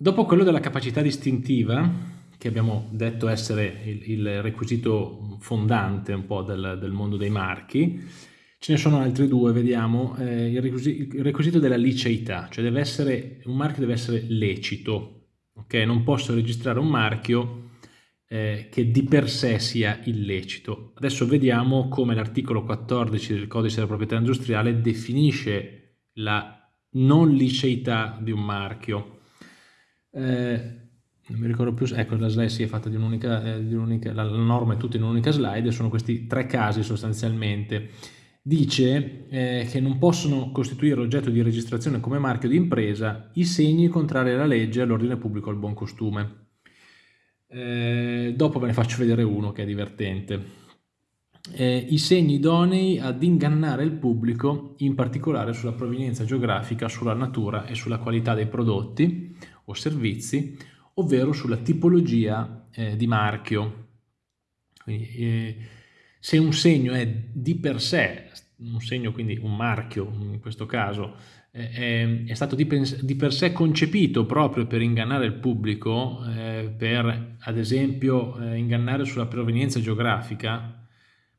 dopo quello della capacità distintiva, che abbiamo detto essere il, il requisito fondante un po' del, del, mondo dei marchi, ce ne sono altri due, vediamo, eh, il, requisito, il, requisito, della liceità, cioè deve essere, un marchio deve essere lecito, ok? Non posso registrare un marchio eh, che di per sé sia illecito. Adesso vediamo come l'articolo 14 del codice della proprietà industriale definisce la non liceità di un marchio. Eh, non mi ricordo più, ecco la slide si è fatta di un'unica, eh, la, la norma è tutta in un'unica slide, sono questi tre casi sostanzialmente. Dice eh, che non possono costituire oggetto di registrazione come marchio di impresa i segni contrari alla legge, all'ordine pubblico, al buon costume. Eh, dopo ve ne faccio vedere uno che è divertente. Eh, I segni idonei ad ingannare il pubblico, in particolare sulla provenienza geografica, sulla natura e sulla qualità dei prodotti o servizi, ovvero sulla tipologia eh, di marchio. Quindi, eh, se un segno è di per sé, un segno quindi un marchio in questo caso, è, è stato di, di, per sé concepito proprio per ingannare il pubblico, eh, per ad esempio eh, ingannare sulla provenienza geografica,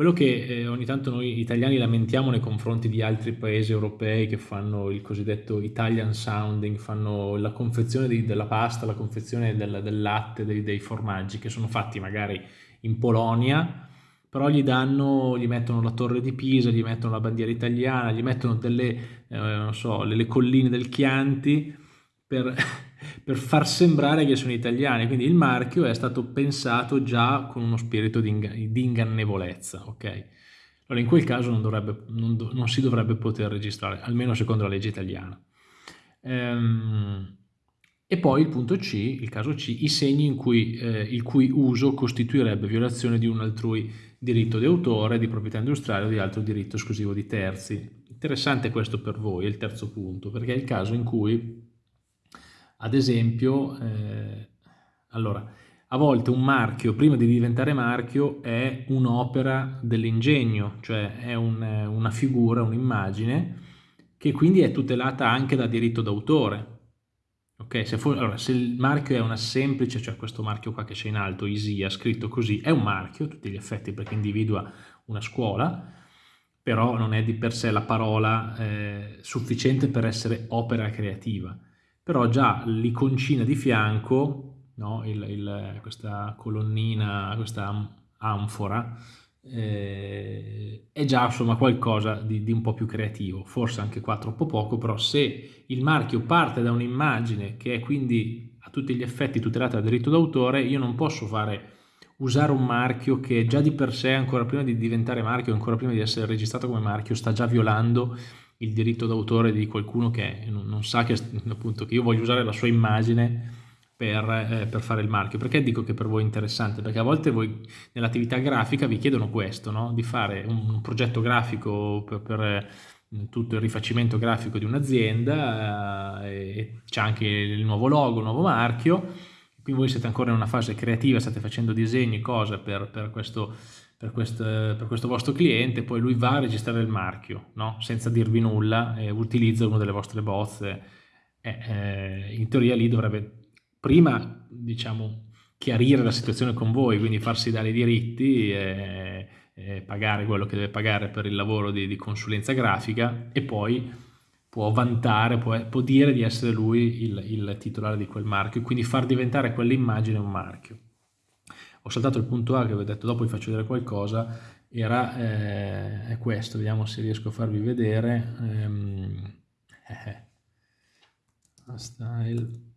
quello che eh, ogni tanto noi italiani lamentiamo nei confronti di altri paesi europei che fanno il cosiddetto Italian sounding, fanno la confezione di, della pasta, la confezione del, del latte, dei, dei formaggi, che sono fatti magari in Polonia, però gli danno, gli mettono la torre di Pisa, gli mettono la bandiera italiana, gli mettono delle, eh, non so, le, le colline del Chianti per, per, far sembrare che sono italiani. Quindi il marchio è stato pensato già con uno spirito di, inga di ingannevolezza, ok? Allora in quel caso non, dovrebbe, non, do non, si dovrebbe poter registrare, almeno secondo la legge italiana. Ehm, e poi il punto C, il caso C, i segni in cui, eh, il cui uso costituirebbe violazione di un altrui diritto di autore, di proprietà industriale o di altro diritto esclusivo di terzi. Interessante questo per voi, il terzo punto, perché è il caso in cui, ad esempio, eh, allora, a volte un marchio, prima di diventare marchio, è un'opera dell'ingegno, cioè è un, una figura, un'immagine, che quindi è tutelata anche da diritto d'autore. Ok, se, for, allora, se, il marchio è una semplice, cioè questo marchio qua che c'è in alto, ISIA, scritto così, è un marchio a tutti gli effetti perché individua una scuola, però non è di per sé la parola eh, sufficiente per essere opera creativa. Però già l'iconcina di fianco, no, il, il, questa colonnina, questa anfora, eh, è già insomma qualcosa di, di, un po' più creativo, forse anche qua troppo poco, però se il marchio parte da un'immagine che è quindi a tutti gli effetti tutelata dal diritto d'autore, io non posso fare usare un marchio che già di per sé, ancora prima di diventare marchio, ancora prima di essere registrato come marchio, sta già violando il diritto d'autore di qualcuno che non, non sa che, appunto, che io voglio usare la sua immagine per, eh, per, fare il marchio. Perché dico che per voi è interessante? Perché a volte voi nell'attività grafica vi chiedono questo, no? di fare un, un, progetto grafico per, per tutto il rifacimento grafico di un'azienda eh, c'è anche il nuovo logo, il nuovo marchio, quindi voi siete ancora in una fase creativa, state facendo disegni, cose per, per, questo, per, questo, per questo, vostro cliente, poi lui va a registrare il marchio, no? senza dirvi nulla, e utilizza una delle vostre bozze, eh, in teoria lì dovrebbe prima diciamo, chiarire la situazione con voi, quindi farsi dare i diritti, e, e pagare quello che deve pagare per il lavoro di, di consulenza grafica e poi può vantare, può, può dire di essere lui il, il, titolare di quel marchio, quindi far diventare quell'immagine un marchio. Ho saltato il punto A che avevo detto dopo vi faccio vedere qualcosa, era eh, è questo, vediamo se riesco a farvi vedere. Ehm, eh, eh style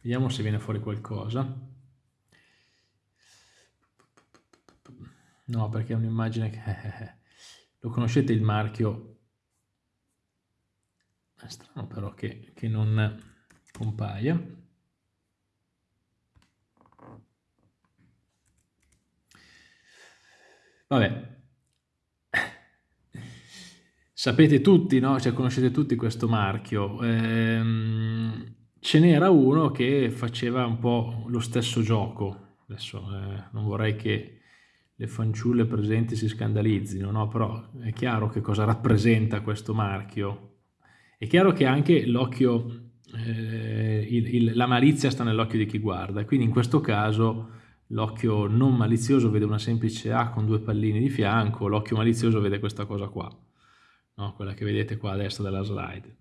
Vediamo se viene fuori qualcosa. No, perché è un'immagine che... Lo conoscete il marchio? È strano però che, che non compaia. Vabbè, sapete tutti, no? Cioè, conoscete tutti questo marchio. Ehm, ce n'era uno che faceva un po' lo stesso gioco, adesso eh, non vorrei che le fanciulle presenti si scandalizzino, no? Però è chiaro che cosa rappresenta questo marchio. È chiaro che anche l'occhio, eh, la malizia sta nell'occhio di chi guarda, quindi in questo caso l'occhio non malizioso vede una semplice A con due pallini di fianco, l'occhio malizioso vede questa cosa qua, no? quella che vedete qua a destra della slide.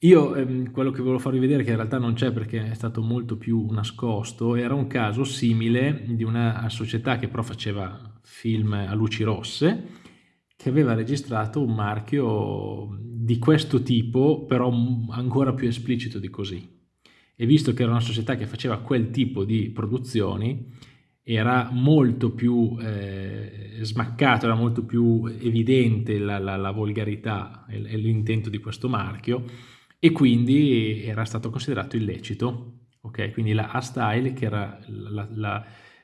Io ehm, quello che volevo farvi vedere, che in realtà non c'è perché è stato molto più nascosto, era un caso simile di una società che però faceva film a luci rosse, che aveva registrato un marchio di questo tipo, però ancora più esplicito di così. E visto che era una società che faceva quel tipo di produzioni, era molto più eh, smaccato, era molto più evidente la, la, la volgarità e l'intento di questo marchio, e quindi era stato considerato illecito. Okay? Quindi la A-Style, che era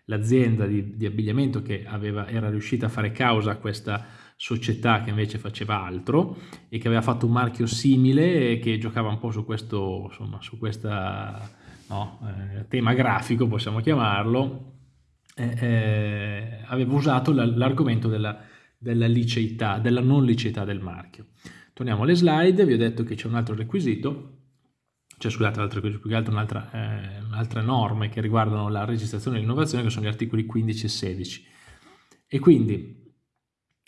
l'azienda la, la, di, di, abbigliamento che aveva, era riuscita a fare causa a questa società che invece faceva altro e che aveva fatto un marchio simile che giocava un po' su questo insomma, su questa, no, eh, tema grafico, possiamo chiamarlo, eh, eh, aveva usato l'argomento della, della liceità, della non liceità del marchio. Torniamo alle slide, vi ho detto che c'è un altro requisito, cioè scusate, altro, più che altro un'altra eh, un norme che riguardano la registrazione e l'innovazione, che sono gli articoli 15 e 16. E quindi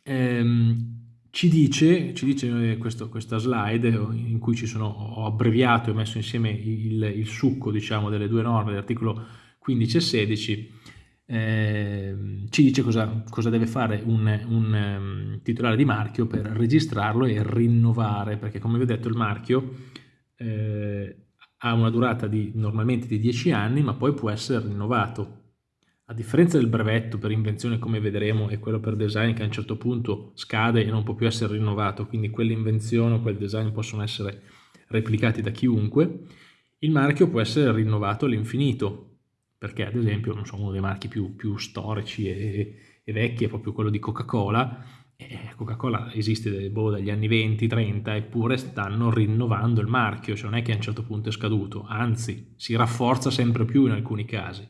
ehm, ci dice, ci dice eh, questo, questa slide in cui ci sono, ho abbreviato e messo insieme il, il succo diciamo, delle due norme, dell'articolo 15 e 16, eh, ci dice cosa, cosa deve fare un, un um, titolare di marchio per registrarlo e rinnovare, perché come vi ho detto il marchio eh, ha una durata di, normalmente di 10 anni, ma poi può essere rinnovato. A differenza del brevetto per invenzione, come vedremo, e quello per design che a un certo punto scade e non può più essere rinnovato, quindi quell'invenzione o quel design possono essere replicati da chiunque, il marchio può essere rinnovato all'infinito, perché ad esempio so, uno dei marchi più, più storici e, e, vecchi è proprio quello di Coca-Cola, Coca-Cola esiste boh, dagli anni 20-30 eppure stanno rinnovando il marchio, cioè non è che a un certo punto è scaduto, anzi si rafforza sempre più in alcuni casi.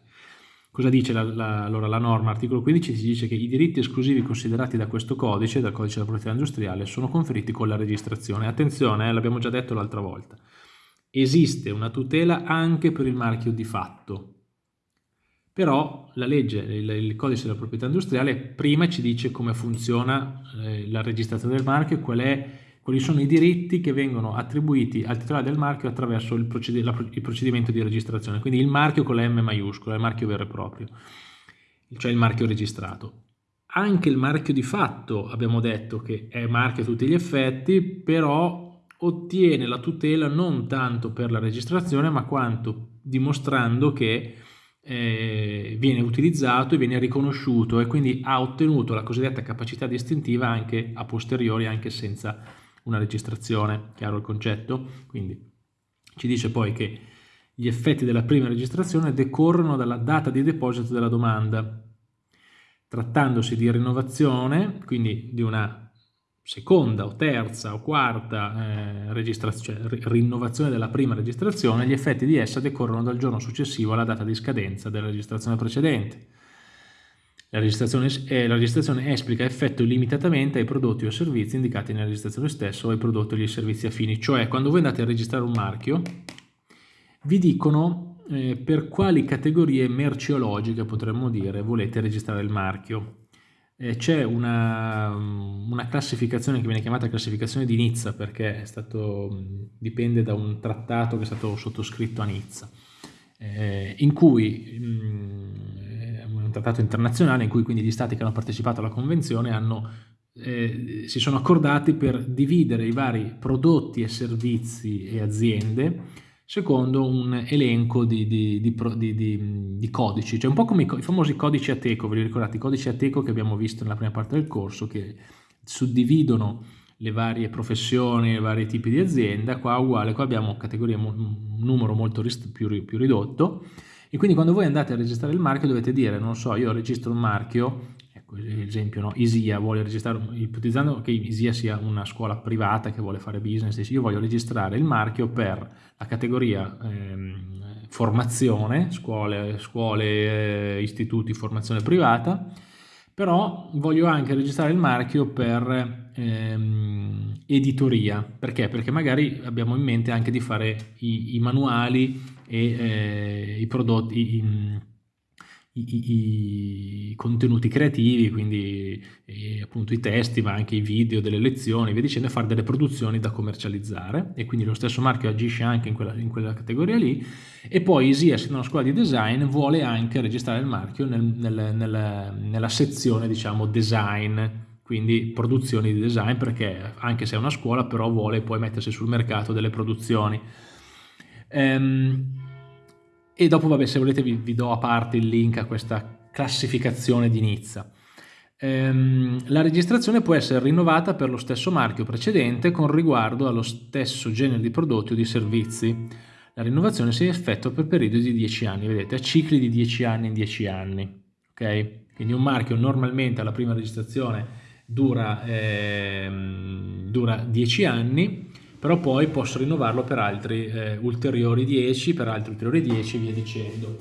Cosa dice la, la, allora la norma? Articolo 15 si dice che i diritti esclusivi considerati da questo codice, dal codice della proprietà industriale, sono conferiti con la registrazione. Attenzione, eh, l'abbiamo già detto l'altra volta, esiste una tutela anche per il marchio di fatto, però la legge, il, il, codice della proprietà industriale prima ci dice come funziona eh, la registrazione del marchio qual è, quali sono i diritti che vengono attribuiti al titolare del marchio attraverso il, proced la, il, procedimento di registrazione, quindi il marchio con la M maiuscola, il marchio vero e proprio, cioè il marchio registrato. Anche il marchio di fatto abbiamo detto che è marchio a tutti gli effetti, però ottiene la tutela non tanto per la registrazione ma quanto dimostrando che eh, viene utilizzato e viene riconosciuto e quindi ha ottenuto la cosiddetta capacità distintiva anche a posteriori, anche senza una registrazione, chiaro il concetto? Quindi ci dice poi che gli effetti della prima registrazione decorrono dalla data di deposito della domanda. Trattandosi di rinnovazione, quindi di una seconda o terza o quarta eh, cioè, rinnovazione della prima registrazione, gli effetti di essa decorrono dal giorno successivo alla data di scadenza della registrazione precedente. La registrazione, eh, la registrazione esplica effetto limitatamente ai prodotti o servizi indicati nella registrazione stessa o ai prodotti o ai servizi affini, cioè quando voi andate a registrare un marchio vi dicono eh, per quali categorie merceologiche, potremmo dire, volete registrare il marchio c'è una, una, classificazione che viene chiamata classificazione di Nizza perché stato, dipende da un trattato che è stato sottoscritto a Nizza, eh, in cui mh, un trattato internazionale in cui quindi gli stati che hanno partecipato alla convenzione hanno, eh, si sono accordati per dividere i vari prodotti e servizi e aziende secondo un elenco di, di, di, di, codici, cioè un po' come i, i famosi codici Ateco, ve li ricordate? I codici Ateco che abbiamo visto nella prima parte del corso, che suddividono le varie professioni, i vari tipi di azienda, qua uguale, qua abbiamo categorie, un numero molto più, più ridotto, e quindi quando voi andate a registrare il marchio dovete dire, non so, io registro un marchio esempio no? ISIA vuole registrare, ipotizzando che ISIA sia una scuola privata che vuole fare business, io voglio registrare il marchio per la categoria ehm, formazione, scuole, scuole eh, istituti, formazione privata, però voglio anche registrare il marchio per ehm, editoria, perché? Perché magari abbiamo in mente anche di fare i, i manuali e eh, i prodotti, i, i, contenuti creativi, quindi eh, appunto i testi, ma anche i video delle lezioni, via dicendo, fare delle produzioni da commercializzare. E quindi lo stesso marchio agisce anche in quella, in quella categoria lì. E poi Easy, essendo una scuola di design, vuole anche registrare il marchio nel, nel, nel, nella sezione, diciamo, design, quindi produzioni di design, perché anche se è una scuola, però vuole poi mettersi sul mercato delle produzioni. Ehm, e dopo, vabbè, se volete vi, vi, do a parte il link a questa classificazione di Nizza. Ehm, la registrazione può essere rinnovata per lo stesso marchio precedente con riguardo allo stesso genere di prodotti o di servizi. La rinnovazione si effettua per periodi di 10 anni, vedete, a cicli di 10 anni in 10 anni. Okay? Quindi un marchio normalmente alla prima registrazione dura, ehm, dura 10 anni, però poi posso rinnovarlo per altri eh, ulteriori 10, per altri ulteriori 10 e via dicendo.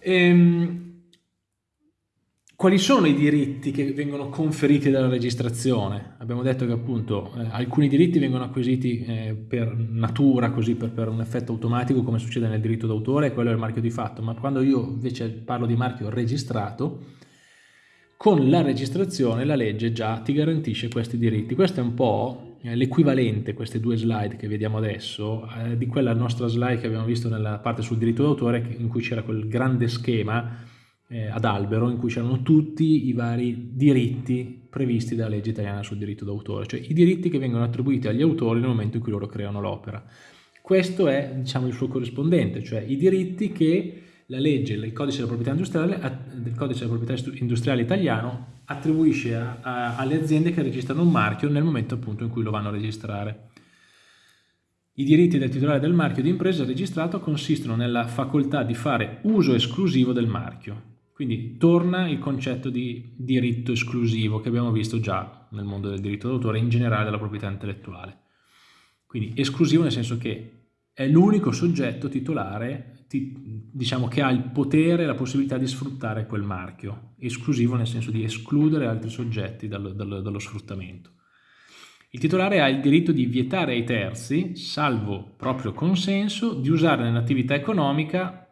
Ehm, quali sono i diritti che vengono conferiti dalla registrazione? Abbiamo detto che appunto eh, alcuni diritti vengono acquisiti eh, per natura, così per, per, un effetto automatico come succede nel diritto d'autore, quello è il marchio di fatto, ma quando io invece parlo di marchio registrato, con la registrazione la legge già ti garantisce questi diritti. Questo è un po' l'equivalente, queste due slide che vediamo adesso, eh, di quella nostra slide che abbiamo visto nella parte sul diritto d'autore in cui c'era quel grande schema eh, ad albero in cui c'erano tutti i vari diritti previsti dalla legge italiana sul diritto d'autore, cioè i diritti che vengono attribuiti agli autori nel momento in cui loro creano l'opera. Questo è diciamo, il suo corrispondente, cioè i diritti che la legge, il codice della proprietà industriale, del codice della proprietà industriale italiano attribuisce a, a, alle aziende che registrano un marchio nel momento appunto in cui lo vanno a registrare. I diritti del titolare del marchio di impresa registrato consistono nella facoltà di fare uso esclusivo del marchio. Quindi torna il concetto di diritto esclusivo che abbiamo visto già nel mondo del diritto d'autore in generale della proprietà intellettuale. Quindi esclusivo nel senso che è l'unico soggetto titolare ti, diciamo, che ha il potere e la possibilità di sfruttare quel marchio, esclusivo nel senso di escludere altri soggetti dallo, dallo, dallo sfruttamento. Il titolare ha il diritto di vietare ai terzi, salvo proprio consenso, di usare nell'attività economica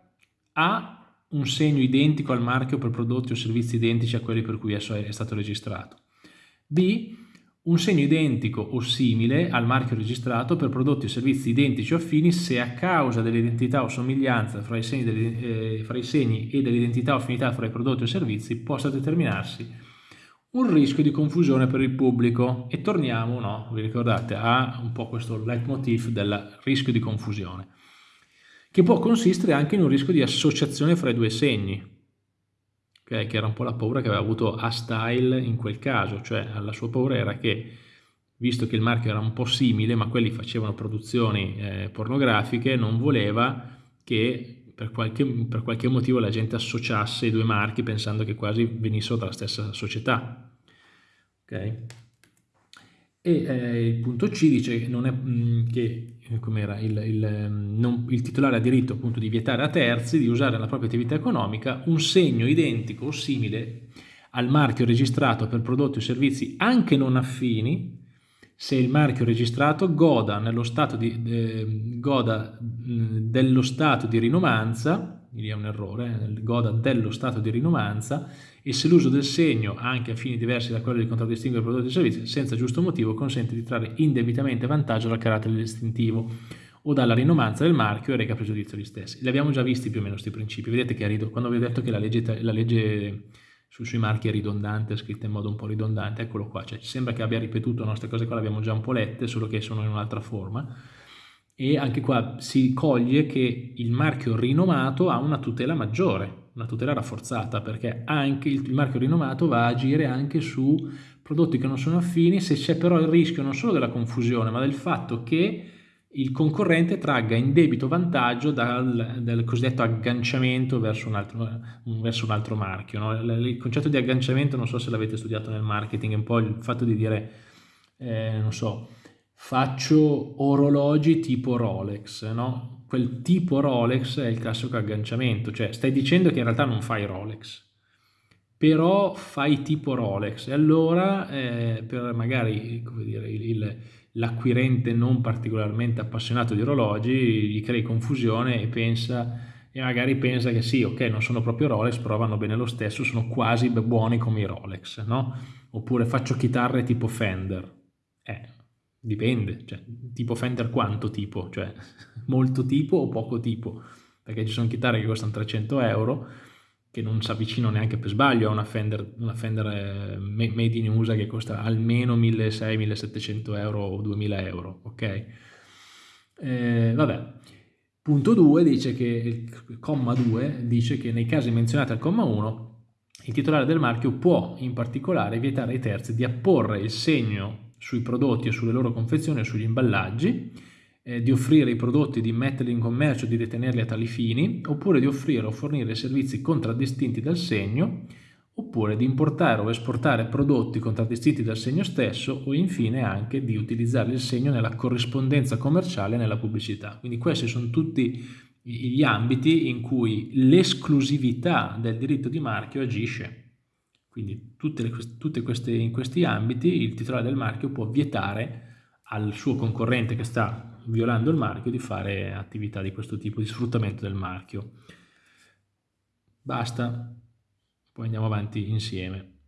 A un segno identico al marchio per prodotti o servizi identici a quelli per cui esso è stato registrato, B un segno identico o simile al marchio registrato per prodotti o servizi identici o affini se a causa dell'identità o somiglianza fra i, segni eh, fra i segni e dell'identità o affinità fra i prodotti o servizi possa determinarsi un rischio di confusione per il pubblico. E torniamo, no, vi ricordate, a un po' questo leitmotiv del rischio di confusione che può consistere anche in un rischio di associazione fra i due segni okay? che era un po' la paura che aveva avuto A-Style in quel caso, cioè la sua paura era che, visto che il marchio era un po' simile, ma quelli facevano produzioni eh, pornografiche, non voleva che per qualche, per qualche motivo la gente associasse i due marchi pensando che quasi venissero dalla stessa società. Okay? E eh, il punto C dice che, non è, mh, mm, che il, il, mm, non, il, titolare ha diritto appunto di vietare a terzi di usare nella propria attività economica un segno identico o simile al marchio registrato per prodotti o servizi anche non affini se il marchio registrato goda, stato di, eh, goda mm, dello stato di rinovanza, lì è un errore, eh, goda dello stato di rinovanza e se l'uso del segno, anche a fini diversi da quello di contraddistinguere prodotti e servizi, senza giusto motivo consente di trarre indebitamente vantaggio dal carattere distintivo o dalla rinomanza del marchio e reca pregiudizio agli stessi. Li abbiamo già visti più o meno questi principi. Vedete che quando vi ho detto che la legge, la legge sui marchi è ridondante, è scritta in modo un po' ridondante, eccolo qua, cioè ci sembra che abbia ripetuto queste cose qua, le abbiamo già un po' lette, solo che sono in un'altra forma e anche qua si coglie che il marchio rinomato ha una tutela maggiore, una tutela rafforzata perché anche il, marchio rinomato va a agire anche su prodotti che non sono affini se c'è però il rischio non solo della confusione ma del fatto che il concorrente tragga in debito vantaggio dal, dal cosiddetto agganciamento verso un altro, verso un altro marchio. No? Il concetto di agganciamento non so se l'avete studiato nel marketing, è un po' il fatto di dire, eh, non so, faccio orologi tipo Rolex, no? Quel tipo Rolex è il classico agganciamento, cioè stai dicendo che in realtà non fai Rolex, però fai tipo Rolex e allora eh, per magari l'acquirente non particolarmente appassionato di orologi gli crei confusione e pensa e magari pensa che sì, ok, non sono proprio Rolex, però vanno bene lo stesso, sono quasi buoni come i Rolex, no? Oppure faccio chitarre tipo Fender. Eh, Dipende, cioè, tipo Fender quanto tipo? Cioè, molto tipo o poco tipo? Perché ci sono chitarre che costano 300 euro, che non si avvicino neanche per sbaglio a una Fender, una Fender eh, made in USA che costa almeno 1600-1700 euro o 2000 euro, ok? Eh, vabbè. Punto 2 dice che, il comma 2 dice che nei casi menzionati al comma 1 il titolare del marchio può in particolare vietare ai terzi di apporre il segno sui prodotti e sulle loro confezioni e sugli imballaggi, eh, di offrire i prodotti, di metterli in commercio, di ritenerli a tali fini, oppure di offrire o fornire servizi contraddistinti dal segno, oppure di importare o esportare prodotti contraddistinti dal segno stesso o infine anche di utilizzare il segno nella corrispondenza commerciale e nella pubblicità. Quindi questi sono tutti gli ambiti in cui l'esclusività del diritto di marchio agisce. Quindi tutte, le, tutte queste, in questi ambiti il titolare del marchio può vietare al suo concorrente che sta violando il marchio di fare attività di questo tipo, di sfruttamento del marchio. Basta, poi andiamo avanti insieme.